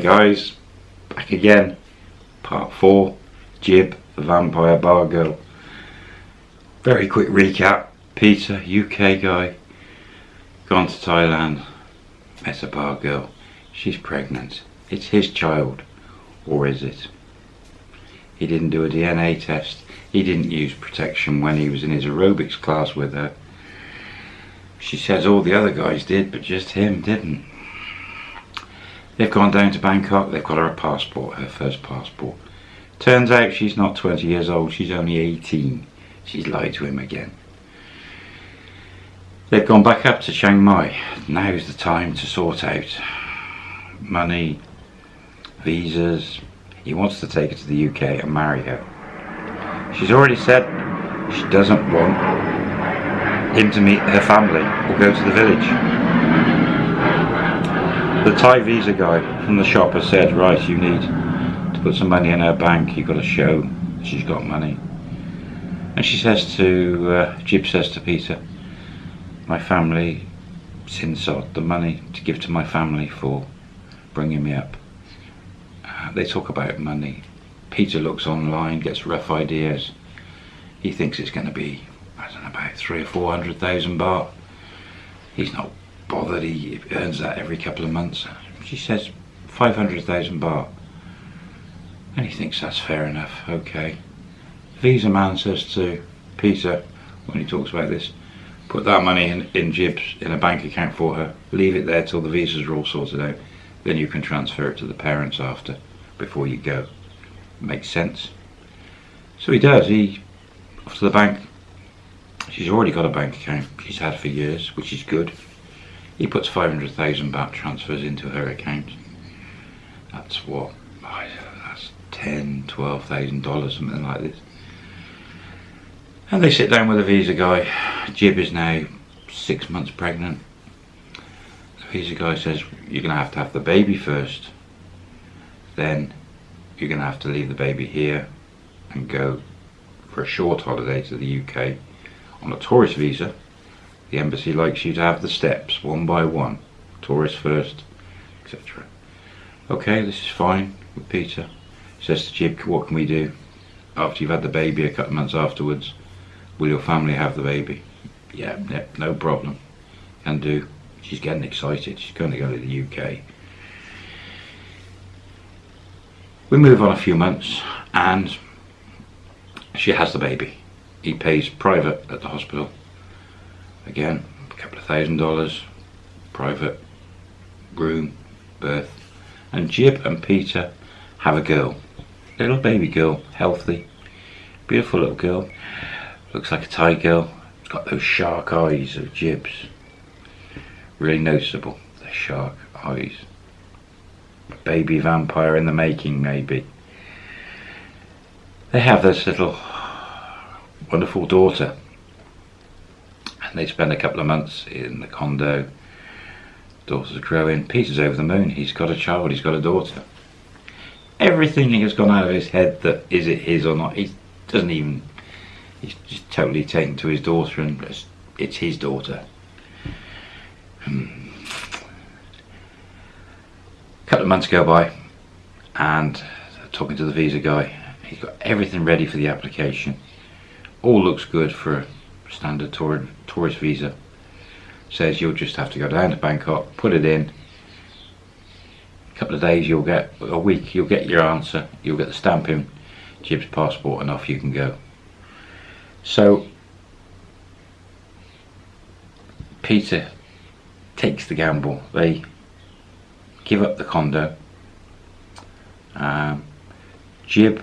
guys, back again. Part 4, Jib, the Vampire Bar Girl. Very quick recap. Peter, UK guy, gone to Thailand, met a bar girl. She's pregnant. It's his child. Or is it? He didn't do a DNA test. He didn't use protection when he was in his aerobics class with her. She says all the other guys did, but just him didn't. They've gone down to Bangkok, they've got her a passport, her first passport. Turns out she's not 20 years old, she's only 18. She's lied to him again. They've gone back up to Chiang Mai. Now's the time to sort out money, visas. He wants to take her to the UK and marry her. She's already said she doesn't want him to meet her family or go to the village. The Thai visa guy from the shop has said, right, you need to put some money in her bank. You've got to show she's got money. And she says to, uh, Jib says to Peter, my family sinsot the money to give to my family for bringing me up. Uh, they talk about money. Peter looks online, gets rough ideas. He thinks it's going to be, I don't know, about three or four hundred thousand baht. He's not bothered, he earns that every couple of months. She says 500,000 baht. And he thinks that's fair enough, okay. Visa man says to Peter, when he talks about this, put that money in, in Jibs in a bank account for her, leave it there till the visas are all sorted out, then you can transfer it to the parents after, before you go. Makes sense. So he does, he, off to the bank, she's already got a bank account she's had for years, which is good. He puts 500,000 baht transfers into her account. That's what, that's 10, 12,000 dollars, something like this. And they sit down with a visa guy. Jib is now six months pregnant. The visa guy says, you're going to have to have the baby first. Then you're going to have to leave the baby here and go for a short holiday to the UK on a tourist visa the embassy likes you to have the steps one by one. Tourist first, etc. Okay, this is fine with Peter. says to Jib, what can we do? After you've had the baby a couple of months afterwards, will your family have the baby? Yeah, yeah no problem. Can do. She's getting excited. She's going to go to the UK. We move on a few months and she has the baby. He pays private at the hospital again a couple of thousand dollars private room birth and Jib and Peter have a girl. Little baby girl healthy beautiful little girl. Looks like a Thai girl. It's got those shark eyes of Jib's really noticeable the shark eyes. Baby vampire in the making maybe. They have this little wonderful daughter they spend a couple of months in the condo. Daughter's growing. Peter's over the moon. He's got a child. He's got a daughter. Everything has gone out of his head that is it his or not. He doesn't even. He's just totally taken to his daughter and it's, it's his daughter. Hmm. A couple of months go by and talking to the visa guy. He's got everything ready for the application. All looks good for a standard tour, tourist visa. Says you'll just have to go down to Bangkok put it in. A couple of days you'll get a week you'll get your answer you'll get the stamp in Jib's passport and off you can go. So Peter takes the gamble. They give up the condo. Um, Jib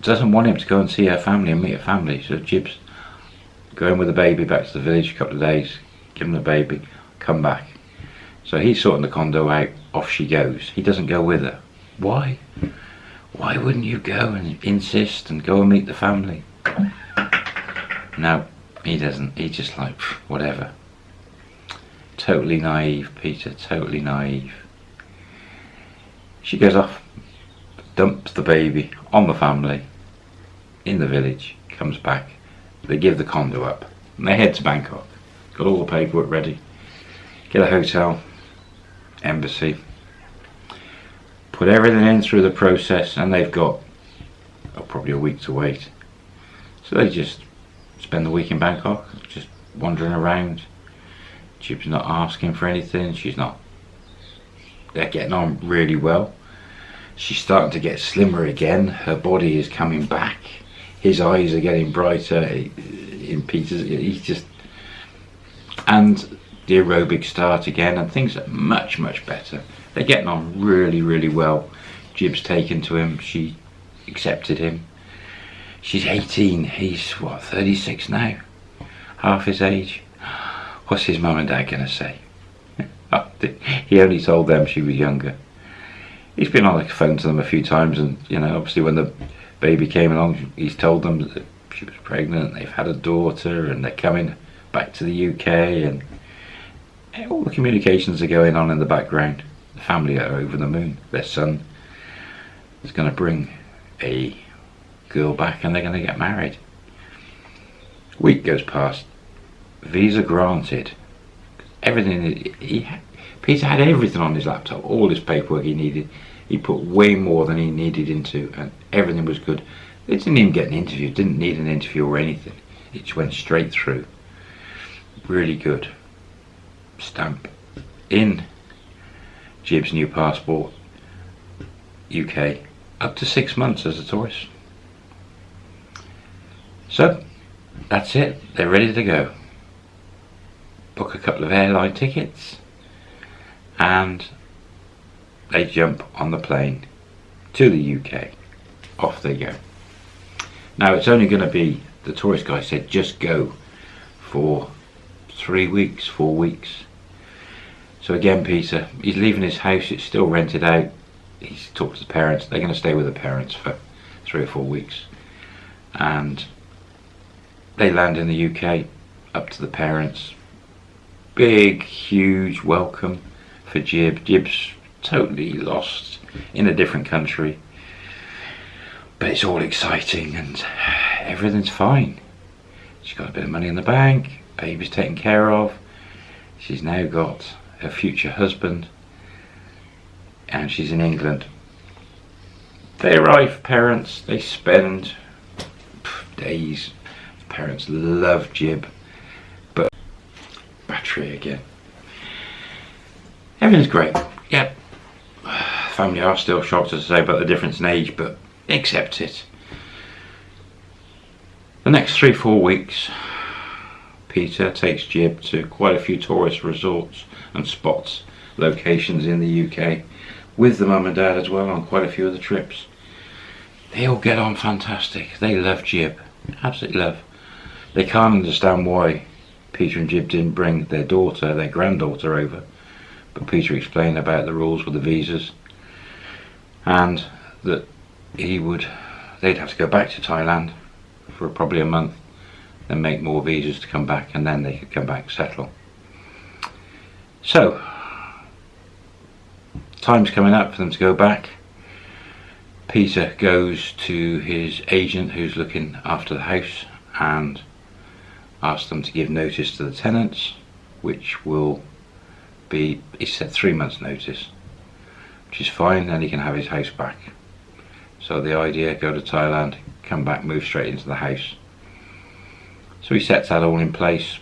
doesn't want him to go and see her family and meet her family so Jib's going with the baby back to the village a couple of days, give him the baby, come back. So he's sorting the condo out, off she goes. He doesn't go with her. Why? Why wouldn't you go and insist and go and meet the family? No, he doesn't. He's just like, whatever. Totally naive, Peter, totally naive. She goes off, dumps the baby on the family in the village, comes back they give the condo up and they head to Bangkok. Got all the paperwork ready. Get a hotel, embassy. put everything in through the process and they've got oh, probably a week to wait. So they just spend the week in Bangkok, just wandering around. Jib's not asking for anything, she's not, they're getting on really well. She's starting to get slimmer again, her body is coming back, his eyes are getting brighter in Peter's, he's just, and the aerobic start again and things are much, much better. They're getting on really, really well. Jib's taken to him, she accepted him. She's 18, he's what, 36 now? Half his age. What's his mum and dad gonna say? Oh, he only told them she was younger. He's been on the phone to them a few times and, you know, obviously when the baby came along, he's told them that she was pregnant, they've had a daughter and they're coming back to the UK and all the communications are going on in the background. The family are over the moon. Their son is going to bring a girl back and they're going to get married. Week goes past. Visa granted. Everything he Peter had everything on his laptop, all his paperwork he needed. He put way more than he needed into, and everything was good. They didn't even get an interview. Didn't need an interview or anything. It just went straight through. Really good. Stamp in Jib's new passport, UK, up to six months as a tourist. So, that's it. They're ready to go. Book a couple of airline tickets and they jump on the plane to the UK. Off they go. Now it's only going to be, the tourist guy said, just go for three weeks, four weeks. So again, Peter, he's leaving his house, it's still rented out. He's talked to the parents, they're going to stay with the parents for three or four weeks. And they land in the UK, up to the parents. Big, huge welcome for Jib. Jib's totally lost in a different country. But it's all exciting and everything's fine. She's got a bit of money in the bank, baby's taken care of. She's now got her future husband and she's in England. They arrive, parents, they spend days parents love Jib, but battery again. Everything's great. Yeah, family are still shocked as I say about the difference in age, but accept it. The next three, four weeks, Peter takes Jib to quite a few tourist resorts and spots, locations in the UK, with the mum and dad as well on quite a few of the trips. They all get on fantastic. They love Jib. Absolutely love. They can't understand why Peter and Jib didn't bring their daughter, their granddaughter over. But Peter explained about the rules with the visas and that he would, they'd have to go back to Thailand for probably a month then make more visas to come back and then they could come back settle. So, time's coming up for them to go back. Peter goes to his agent who's looking after the house and asks them to give notice to the tenants, which will be, he said three months notice, which is fine, then he can have his house back. So the idea, go to Thailand, come back, move straight into the house. So he sets that all in place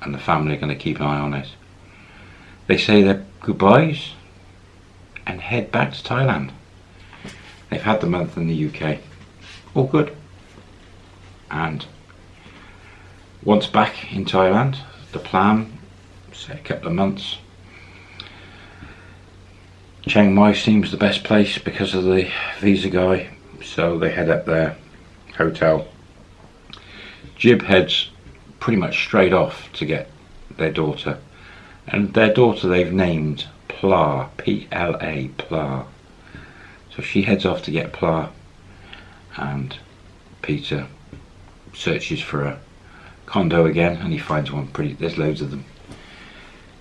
and the family are going to keep an eye on it. They say their goodbyes and head back to Thailand. They've had the month in the UK. All good. And once back in Thailand, the plan, say a couple of months, Chiang Mai seems the best place because of the visa guy, so they head up there, hotel. Jib heads pretty much straight off to get their daughter, and their daughter they've named Pla, P-L-A, Pla. So she heads off to get Pla, and Peter searches for a condo again and he finds one pretty there's loads of them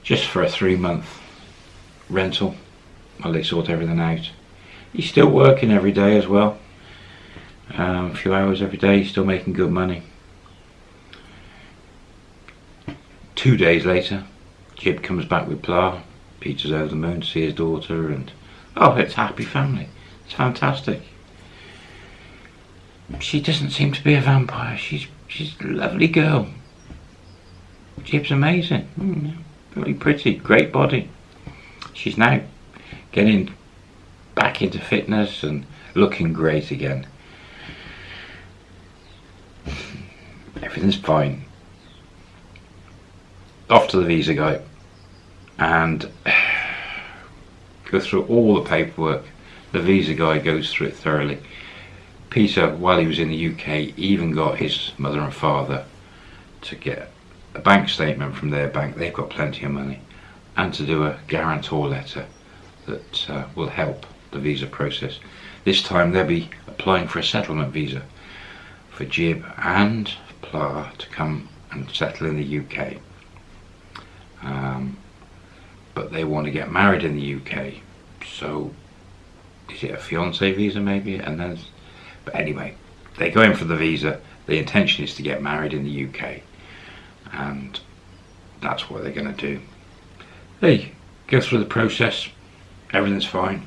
just for a three month rental while they sort everything out he's still working every day as well um, a few hours every day he's still making good money two days later Jib comes back with Pla Peter's over the moon to see his daughter and Oh, it's happy family. It's fantastic. She doesn't seem to be a vampire. She's she's a lovely girl. Jib's amazing. Mm, really pretty. Great body. She's now getting back into fitness and looking great again. Everything's fine. Off to the visa guy and go through all the paperwork. The visa guy goes through it thoroughly. Peter, while he was in the UK, even got his mother and father to get a bank statement from their bank. They've got plenty of money. And to do a guarantor letter that uh, will help the visa process. This time they'll be applying for a settlement visa for Jib and Pla to come and settle in the UK. Um, but they want to get married in the UK. So is it a fiance visa maybe? And then, but anyway, they go in for the visa. The intention is to get married in the UK, and that's what they're going to do. They go through the process. Everything's fine.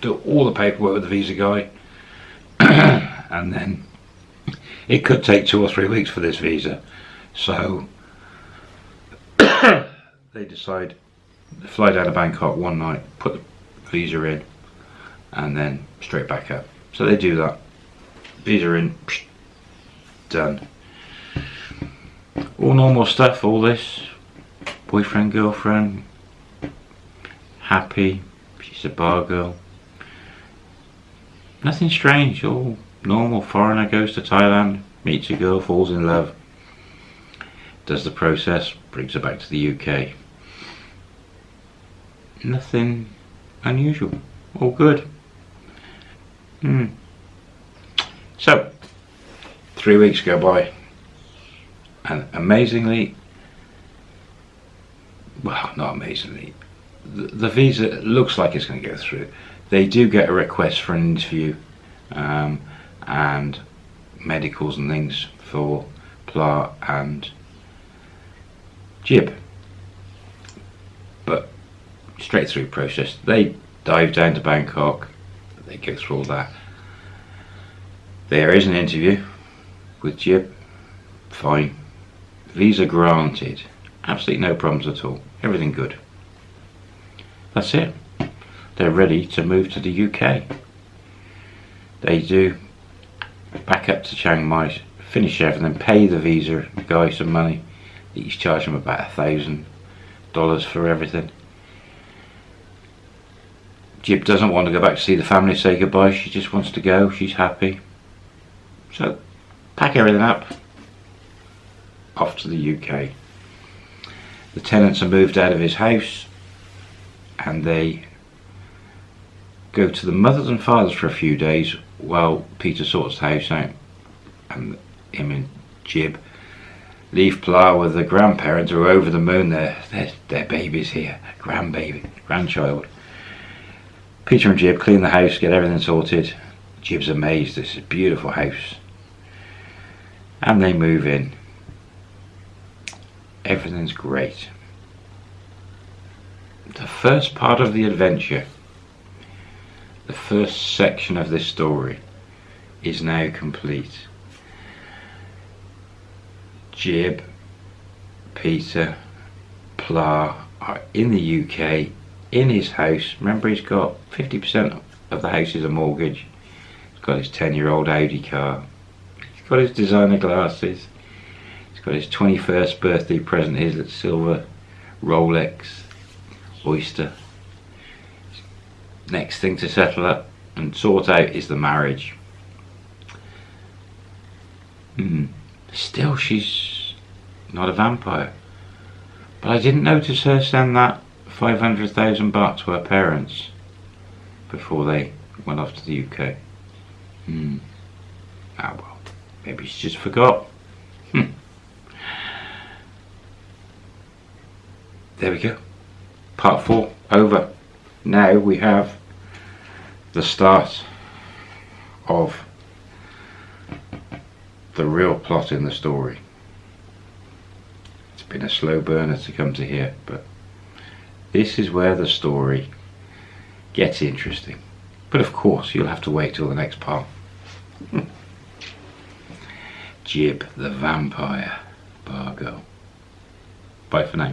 Do all the paperwork with the visa guy, and then it could take two or three weeks for this visa. So they decide to fly down to Bangkok one night, put the visa in, and then straight back up. So they do that. Visa in, psh, done. All normal stuff, all this. Boyfriend, girlfriend, happy, she's a bar girl. Nothing strange, all normal. Foreigner goes to Thailand, meets a girl, falls in love, does the process, brings her back to the UK nothing unusual. All good. Hmm. So, three weeks go by, and amazingly, well, not amazingly, the, visa looks like it's going to go through. They do get a request for an interview um, and medicals and things for Pla and Jib But straight through process. They dive down to Bangkok, they go through all that. There is an interview with Jib, fine. Visa granted, absolutely no problems at all, everything good. That's it. They're ready to move to the UK. They do back up to Chiang Mai, finish everything, pay the visa guy some money. He's charging them about a thousand dollars for everything Jib doesn't want to go back to see the family say goodbye. She just wants to go. She's happy. So, pack everything up. Off to the UK. The tenants are moved out of his house and they go to the mothers and fathers for a few days while Peter sorts the house out and him and Jib leave Pla with the grandparents who are over the moon. Their, their, their baby's here, grandbaby, grandchild. Peter and Jib clean the house, get everything sorted. Jib's amazed, this is a beautiful house. And they move in. Everything's great. The first part of the adventure, the first section of this story, is now complete. Jib, Peter, Pla are in the UK in his house. Remember, he's got 50% of the house is a mortgage. He's got his 10 year old Audi car. He's got his designer glasses. He's got his 21st birthday present, his silver Rolex Oyster. Next thing to settle up and sort out is the marriage. Hmm. Still, she's not a vampire. But I didn't notice her send that 500,000 baht to her parents before they went off to the UK. Hmm. Ah well, maybe she just forgot. Hmm. There we go. Part 4 over. Now we have the start of the real plot in the story. It's been a slow burner to come to here, but this is where the story gets interesting. But of course, you'll have to wait till the next part. Jib the Vampire, Bar Girl. Bye for now.